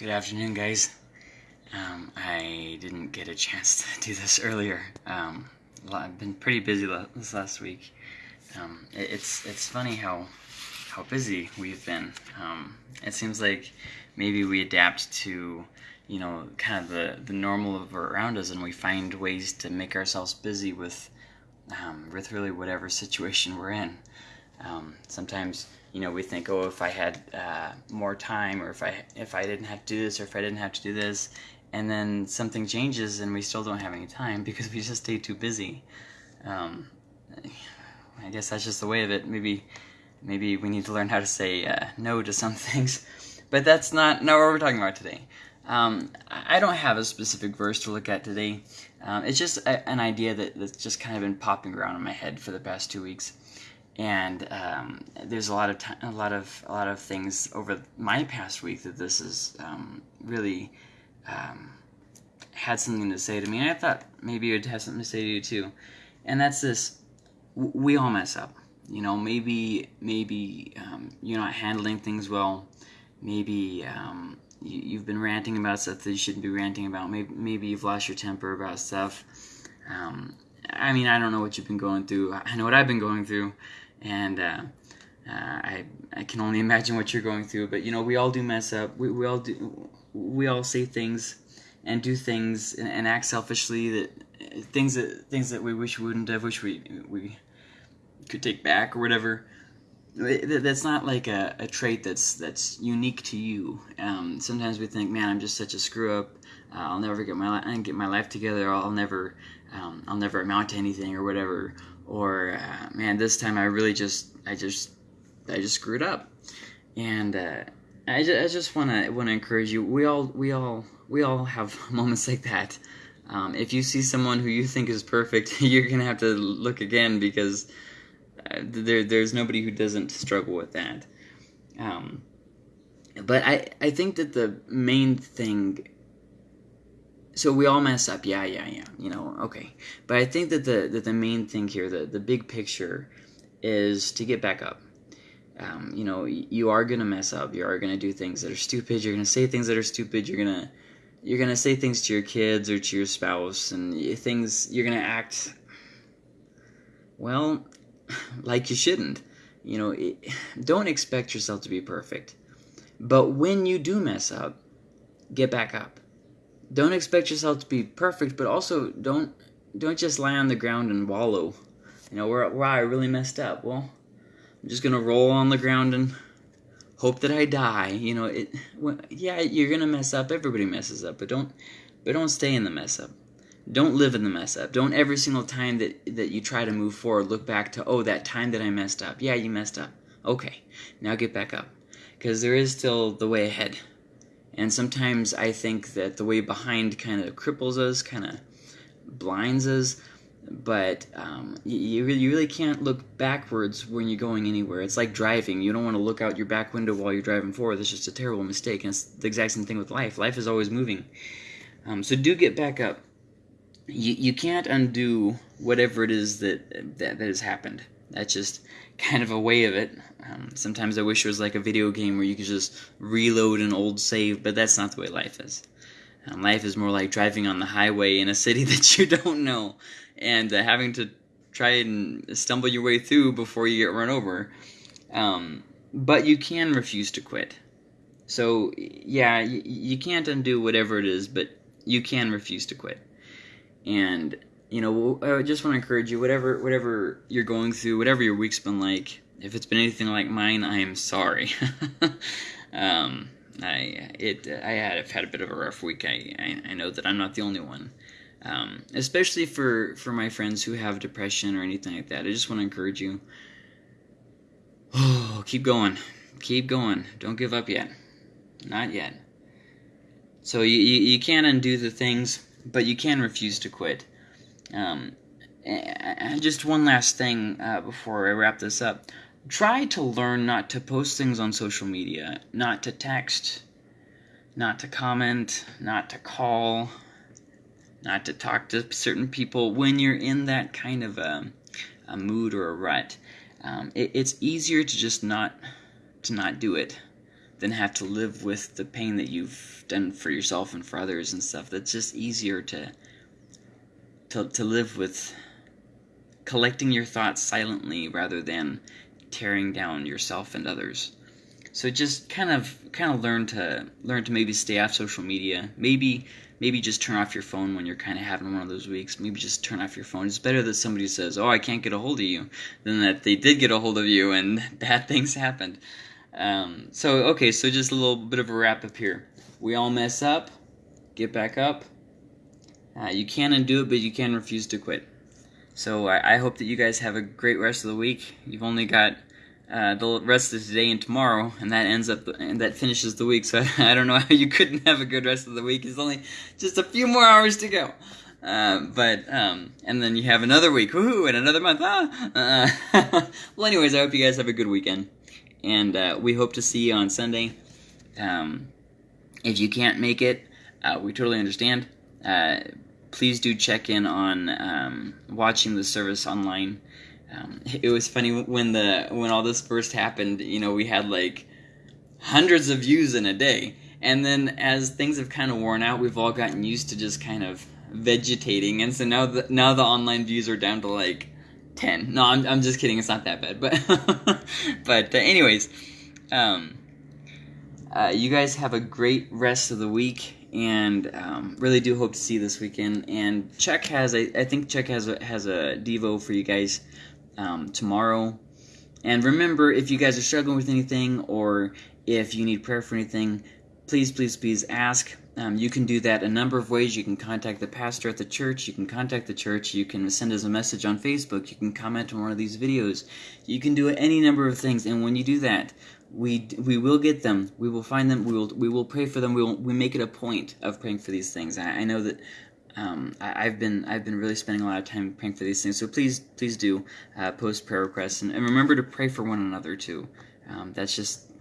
Good afternoon, guys. Um, I didn't get a chance to do this earlier. Um, I've been pretty busy this last week. Um, it, it's it's funny how how busy we've been. Um, it seems like maybe we adapt to you know kind of the the normal of around us, and we find ways to make ourselves busy with um, with really whatever situation we're in. Um, sometimes you know we think, oh, if I had uh, more time, or if I if I didn't have to do this, or if I didn't have to do this, and then something changes and we still don't have any time because we just stay too busy. Um, I guess that's just the way of it. Maybe maybe we need to learn how to say uh, no to some things, but that's not not what we're talking about today. Um, I don't have a specific verse to look at today. Um, it's just a, an idea that, that's just kind of been popping around in my head for the past two weeks and um, there's a lot of t- a lot of a lot of things over my past week that this has um, really um, had something to say to me. And I thought maybe it would have something to say to you too, and that's this: we all mess up. You know, maybe maybe um, you're not handling things well. Maybe um, you, have been ranting about stuff that you shouldn't be ranting about. Maybe maybe you've lost your temper about stuff. Um, I mean, I don't know what you've been going through. I know what I've been going through, and uh, uh, I I can only imagine what you're going through. But you know, we all do mess up. We we all do. We all say things and do things and, and act selfishly that things that things that we wish we wouldn't have. Wish we we could take back or whatever. That's not like a, a trait that's that's unique to you. Um, sometimes we think, man, I'm just such a screw up. Uh, I'll never get my get my life together. I'll never um, I'll never amount to anything or whatever. Or uh, man, this time I really just I just I just screwed up. And uh, I just, I just want to want to encourage you. We all we all we all have moments like that. Um, if you see someone who you think is perfect, you're gonna have to look again because uh, there there's nobody who doesn't struggle with that. Um, but I I think that the main thing so we all mess up. Yeah yeah yeah. You know okay. But i think that the that the main thing here the the big picture is to get back up. Um, you know you are gonna mess up. You are gonna do things that are stupid. You're gonna say things that are stupid. You're gonna you're gonna say things to your kids or to your spouse and things you're gonna act well like you shouldn't. You know it, don't expect yourself to be perfect. But when you do mess up get back up don't expect yourself to be perfect, but also don't don't just lie on the ground and wallow. You know, where where I really messed up. Well, I'm just gonna roll on the ground and hope that I die. You know, it. Well, yeah, you're gonna mess up. Everybody messes up, but don't but don't stay in the mess up. Don't live in the mess up. Don't every single time that that you try to move forward look back to oh that time that I messed up. Yeah, you messed up. Okay, now get back up, because there is still the way ahead. And sometimes I think that the way behind kind of cripples us, kind of blinds us. But um, you, really, you really can't look backwards when you're going anywhere. It's like driving. You don't want to look out your back window while you're driving forward. That's just a terrible mistake. And it's the exact same thing with life. Life is always moving. Um, so do get back up. You, you can't undo whatever it is that, that, that has happened. That's just kind of a way of it. Um, sometimes I wish it was like a video game where you could just reload an old save, but that's not the way life is. Um, life is more like driving on the highway in a city that you don't know and uh, having to try and stumble your way through before you get run over. Um, but you can refuse to quit. So, yeah, you can't undo whatever it is, but you can refuse to quit. And you know, I just want to encourage you, whatever whatever you're going through, whatever your week's been like. If it's been anything like mine, I am sorry. um, I it I had I've had a bit of a rough week. I I, I know that I'm not the only one. Um, especially for for my friends who have depression or anything like that. I just want to encourage you. Oh, keep going, keep going. Don't give up yet, not yet. So you, you, you can't undo the things, but you can refuse to quit. Um, and just one last thing uh, before I wrap this up. Try to learn not to post things on social media, not to text, not to comment, not to call, not to talk to certain people when you're in that kind of a, a mood or a rut. Um, it, it's easier to just not to not do it than have to live with the pain that you've done for yourself and for others and stuff. That's just easier to to to live with collecting your thoughts silently rather than tearing down yourself and others. So just kind of kind of learn to learn to maybe stay off social media. Maybe maybe just turn off your phone when you're kind of having one of those weeks. Maybe just turn off your phone. It's better that somebody says, "Oh, I can't get a hold of you," than that they did get a hold of you and bad things happened. Um, so okay, so just a little bit of a wrap up here. We all mess up, get back up. Uh, you can undo it, but you can refuse to quit. So I, I hope that you guys have a great rest of the week. You've only got uh, the rest of today and tomorrow, and that ends up and that finishes the week. So I, I, don't know how you couldn't have a good rest of the week. It's only just a few more hours to go. Uh, but um, and then you have another week, woohoo, and another month. Ah. Uh, well, anyways, I hope you guys have a good weekend, and uh, we hope to see you on Sunday. Um, if you can't make it, uh, we totally understand. Please do check in on um, watching the service online. Um, it was funny when the when all this first happened. You know, we had like hundreds of views in a day, and then as things have kind of worn out, we've all gotten used to just kind of vegetating, and so now the now the online views are down to like ten. No, I'm I'm just kidding. It's not that bad, but but uh, anyways, um, uh, you guys have a great rest of the week and um, really do hope to see this weekend. And Chuck has, I, I think Chuck has a, has a Devo for you guys um, tomorrow. And remember, if you guys are struggling with anything or if you need prayer for anything, please, please, please ask. Um, you can do that a number of ways. You can contact the pastor at the church. You can contact the church. You can send us a message on Facebook. You can comment on one of these videos. You can do any number of things. And when you do that, we we will get them. We will find them. We will we will pray for them. We will we make it a point of praying for these things. I, I know that um, I, have been I've been really spending a lot of time praying for these things. So please please do uh, post prayer requests and, and, remember to pray for one another too. Um, that's just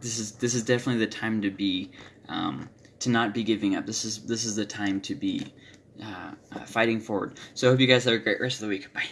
this is this is definitely the time to be um, to not be giving up. This is this is the time to be uh, uh, fighting forward. So I hope you guys have a great rest of the week. Bye.